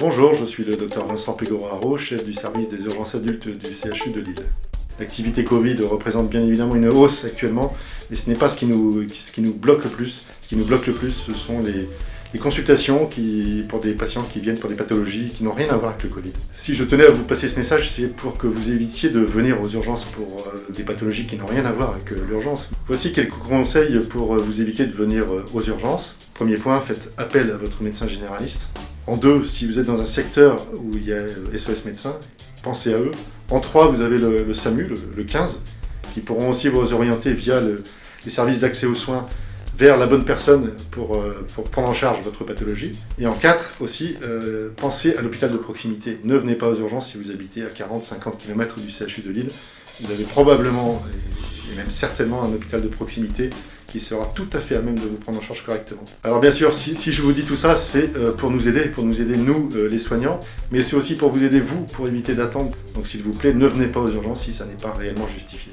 Bonjour, je suis le docteur Vincent Pégoraro, chef du service des urgences adultes du CHU de Lille. L'activité Covid représente bien évidemment une hausse actuellement, mais ce n'est pas ce qui, nous, ce qui nous bloque le plus. Ce qui nous bloque le plus, ce sont les, consultations pour des patients qui viennent pour des pathologies qui n'ont rien à voir avec le Covid. Si je tenais à vous passer ce message, c'est pour que vous évitiez de venir aux urgences pour euh, des pathologies qui n'ont rien à voir avec euh, l'urgence. Voici quelques conseils pour euh, vous éviter de venir aux urgences. Premier point, faites appel à votre médecin généraliste. En deux, si vous êtes dans un secteur où il y a SOS médecins, pensez à eux. En trois, vous avez le, SAMU, le, 15, qui pourront aussi vous orienter via les services d'accès aux soins vers la bonne personne pour, euh, prendre en charge votre pathologie. Et en 4 aussi, euh, pensez à l'hôpital de proximité. Ne venez pas aux urgences si vous habitez à 40-50 km du CHU de Lille. Vous avez probablement, et même certainement, un hôpital de proximité qui sera tout à fait à même de vous prendre en charge correctement. Alors bien sûr, si, je vous dis tout ça, c'est euh, pour nous aider, pour nous aider nous, les soignants, mais c'est aussi pour vous aider vous, pour éviter d'attendre. Donc s'il vous plaît, ne venez pas aux urgences si ça n'est pas réellement justifié.